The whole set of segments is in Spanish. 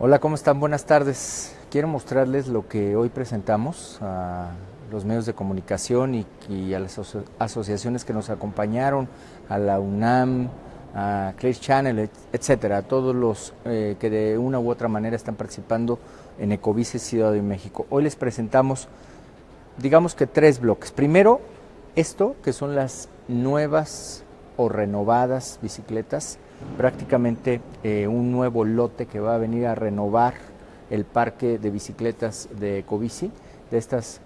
Hola, ¿cómo están? Buenas tardes. Quiero mostrarles lo que hoy presentamos a los medios de comunicación y, a las asociaciones que nos acompañaron, a la UNAM, a Clear Channel, etcétera, a todos los eh, que de una u otra manera están participando en Ecobici Ciudad de México. Hoy les presentamos, digamos que tres bloques. Primero, esto, que son las nuevas o renovadas bicicletas prácticamente eh, un nuevo lote que va a venir a renovar el parque de bicicletas de Ecobici, de estas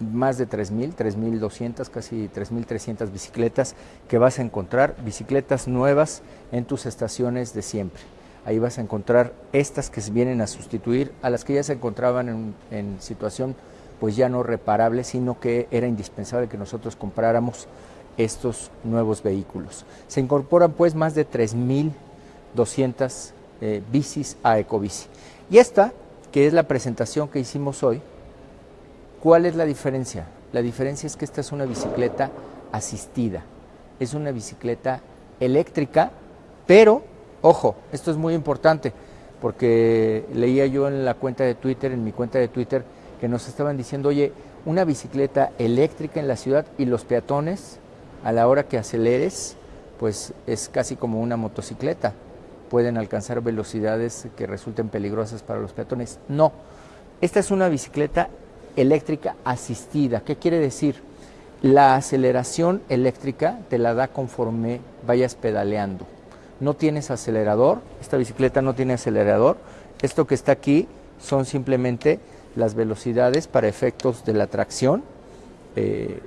más de 3.000, 3.200, casi 3.300 bicicletas que vas a encontrar, bicicletas nuevas en tus estaciones de siempre. Ahí vas a encontrar estas que vienen a sustituir a las que ya se encontraban en, en situación pues ya no reparable, sino que era indispensable que nosotros compráramos estos nuevos vehículos. Se incorporan pues más de 3.200 eh, bicis a Ecobici. Y esta, que es la presentación que hicimos hoy, ¿cuál es la diferencia? La diferencia es que esta es una bicicleta asistida, es una bicicleta eléctrica, pero, ojo, esto es muy importante, porque leía yo en la cuenta de Twitter, en mi cuenta de Twitter, que nos estaban diciendo, oye, una bicicleta eléctrica en la ciudad y los peatones a la hora que aceleres, pues es casi como una motocicleta. Pueden alcanzar velocidades que resulten peligrosas para los peatones. No, esta es una bicicleta eléctrica asistida. ¿Qué quiere decir? La aceleración eléctrica te la da conforme vayas pedaleando. No tienes acelerador, esta bicicleta no tiene acelerador. Esto que está aquí son simplemente las velocidades para efectos de la tracción. Eh,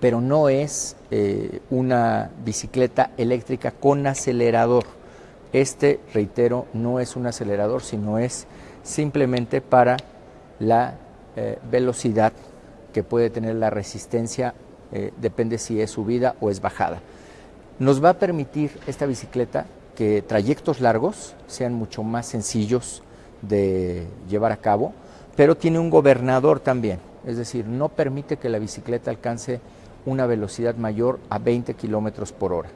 pero no es eh, una bicicleta eléctrica con acelerador. Este, reitero, no es un acelerador, sino es simplemente para la eh, velocidad que puede tener la resistencia, eh, depende si es subida o es bajada. Nos va a permitir esta bicicleta que trayectos largos sean mucho más sencillos de llevar a cabo, pero tiene un gobernador también, es decir, no permite que la bicicleta alcance una velocidad mayor a 20 kilómetros por hora.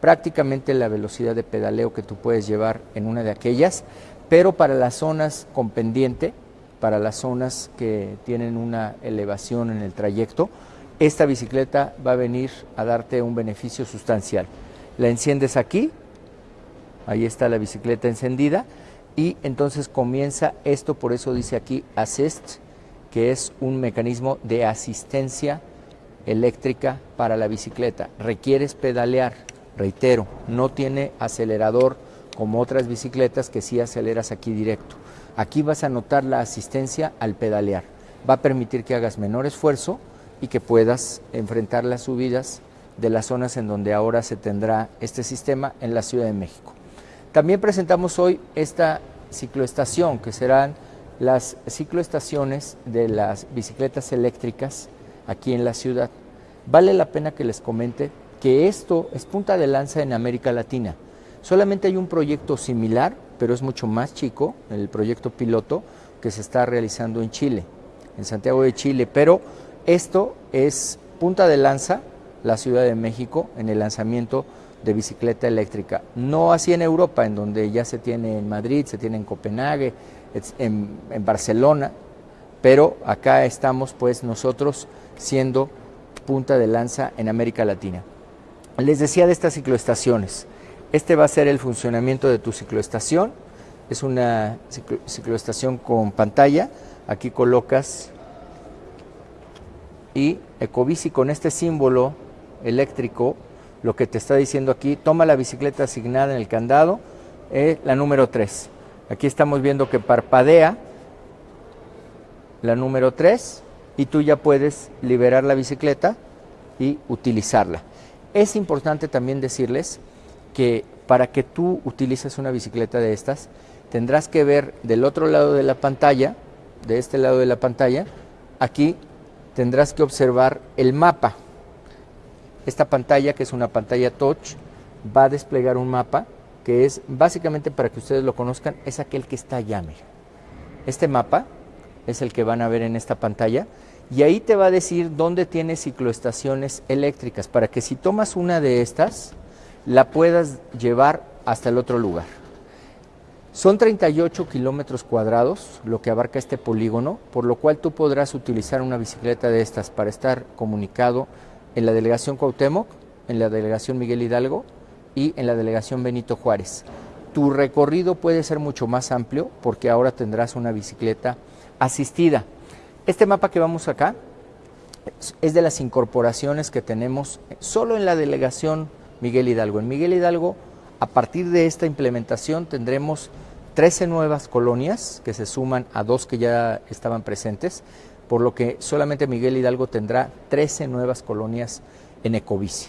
Prácticamente la velocidad de pedaleo que tú puedes llevar en una de aquellas, pero para las zonas con pendiente, para las zonas que tienen una elevación en el trayecto, esta bicicleta va a venir a darte un beneficio sustancial. La enciendes aquí, ahí está la bicicleta encendida, y entonces comienza esto, por eso dice aquí Assist, que es un mecanismo de asistencia eléctrica para la bicicleta. Requieres pedalear, reitero, no tiene acelerador como otras bicicletas que sí aceleras aquí directo. Aquí vas a notar la asistencia al pedalear. Va a permitir que hagas menor esfuerzo y que puedas enfrentar las subidas de las zonas en donde ahora se tendrá este sistema en la Ciudad de México. También presentamos hoy esta cicloestación, que serán las cicloestaciones de las bicicletas eléctricas aquí en la ciudad. Vale la pena que les comente que esto es punta de lanza en América Latina. Solamente hay un proyecto similar, pero es mucho más chico, el proyecto piloto que se está realizando en Chile, en Santiago de Chile, pero esto es punta de lanza, la Ciudad de México, en el lanzamiento de bicicleta eléctrica. No así en Europa, en donde ya se tiene en Madrid, se tiene en Copenhague, en, en Barcelona, pero acá estamos pues nosotros siendo punta de lanza en América Latina. Les decía de estas cicloestaciones. Este va a ser el funcionamiento de tu cicloestación. Es una cicloestación con pantalla. Aquí colocas y Ecobici con este símbolo eléctrico, lo que te está diciendo aquí, toma la bicicleta asignada en el candado, eh, la número 3. Aquí estamos viendo que parpadea la número 3 y tú ya puedes liberar la bicicleta y utilizarla. Es importante también decirles que para que tú utilices una bicicleta de estas, tendrás que ver del otro lado de la pantalla, de este lado de la pantalla, aquí tendrás que observar el mapa. Esta pantalla, que es una pantalla touch, va a desplegar un mapa que es básicamente para que ustedes lo conozcan, es aquel que está allá, mira. Este mapa es el que van a ver en esta pantalla y ahí te va a decir dónde tiene cicloestaciones eléctricas para que si tomas una de estas la puedas llevar hasta el otro lugar. Son 38 kilómetros cuadrados lo que abarca este polígono, por lo cual tú podrás utilizar una bicicleta de estas para estar comunicado en la delegación Cuauhtémoc, en la delegación Miguel Hidalgo y en la delegación Benito Juárez. Tu recorrido puede ser mucho más amplio porque ahora tendrás una bicicleta asistida. Este mapa que vamos acá es de las incorporaciones que tenemos solo en la delegación Miguel Hidalgo. En Miguel Hidalgo, a partir de esta implementación, tendremos 13 nuevas colonias que se suman a dos que ya estaban presentes, por lo que solamente Miguel Hidalgo tendrá 13 nuevas colonias en Ecobici.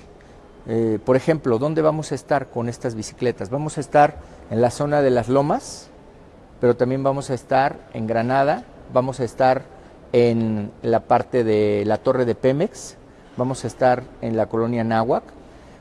Eh, por ejemplo, ¿dónde vamos a estar con estas bicicletas? Vamos a estar en la zona de las Lomas, pero también vamos a estar en Granada, vamos a estar en la parte de la torre de Pemex, vamos a estar en la colonia Náhuac,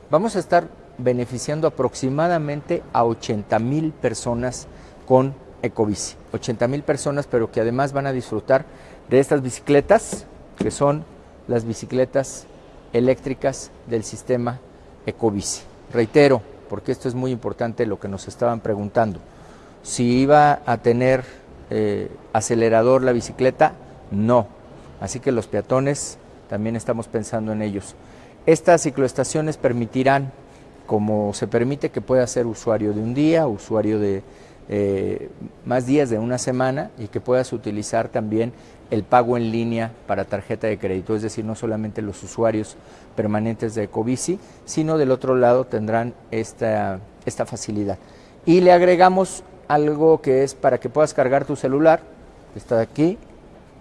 vamos a estar beneficiando aproximadamente a 80 mil personas con Ecobici. 80 mil personas, pero que además van a disfrutar de estas bicicletas, que son las bicicletas eléctricas del sistema Ecobici. Reitero, porque esto es muy importante lo que nos estaban preguntando, si iba a tener eh, acelerador la bicicleta, no. Así que los peatones también estamos pensando en ellos. Estas cicloestaciones permitirán, como se permite que pueda ser usuario de un día, usuario de eh, más días de una semana y que puedas utilizar también el pago en línea para tarjeta de crédito, es decir, no solamente los usuarios permanentes de Ecobici, sino del otro lado tendrán esta, esta facilidad. Y le agregamos algo que es para que puedas cargar tu celular, está aquí,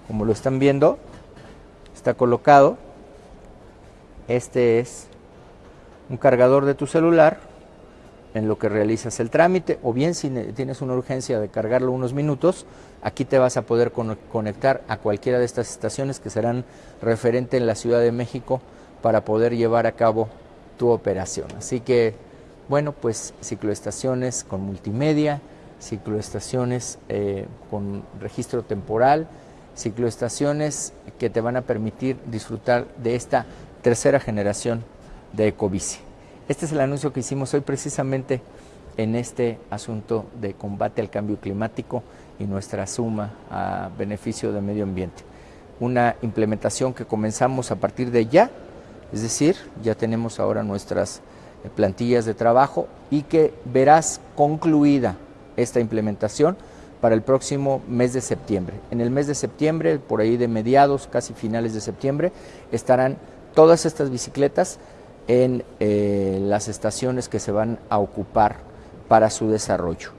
como lo están viendo, está colocado. Este es un cargador de tu celular en lo que realizas el trámite o bien si tienes una urgencia de cargarlo unos minutos, aquí te vas a poder conectar a cualquiera de estas estaciones que serán referente en la Ciudad de México para poder llevar a cabo tu operación. Así que, bueno, pues cicloestaciones con multimedia, cicloestaciones eh, con registro temporal, cicloestaciones que te van a permitir disfrutar de esta tercera generación de Ecobici. Este es el anuncio que hicimos hoy precisamente en este asunto de combate al cambio climático y nuestra suma a beneficio del medio ambiente. Una implementación que comenzamos a partir de ya, es decir, ya tenemos ahora nuestras eh, plantillas de trabajo y que verás concluida esta implementación para el próximo mes de septiembre. En el mes de septiembre, por ahí de mediados, casi finales de septiembre, estarán todas estas bicicletas en eh, las estaciones que se van a ocupar para su desarrollo.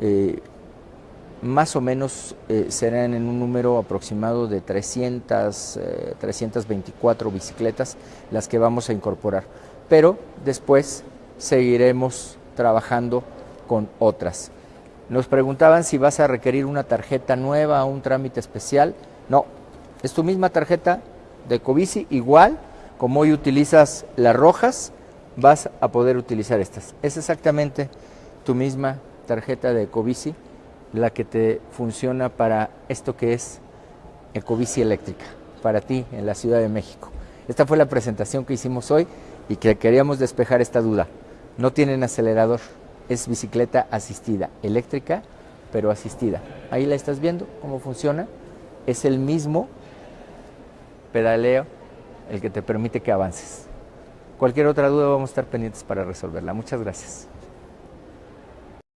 Eh, más o menos eh, serán en un número aproximado de 300, 324 bicicletas las que vamos a incorporar, pero después seguiremos trabajando con otras. Nos preguntaban si vas a requerir una tarjeta nueva un trámite especial. No, es tu misma tarjeta de Covici, igual como hoy utilizas las rojas, vas a poder utilizar estas. Es exactamente tu misma tarjeta de Ecobici la que te funciona para esto que es Ecobici eléctrica, para ti en la Ciudad de México. Esta fue la presentación que hicimos hoy y que queríamos despejar esta duda. No tienen acelerador, es bicicleta asistida, eléctrica, pero asistida. Ahí la estás viendo cómo funciona. Es el mismo pedaleo el que te permite que avances. Cualquier otra duda vamos a estar pendientes para resolverla. Muchas gracias.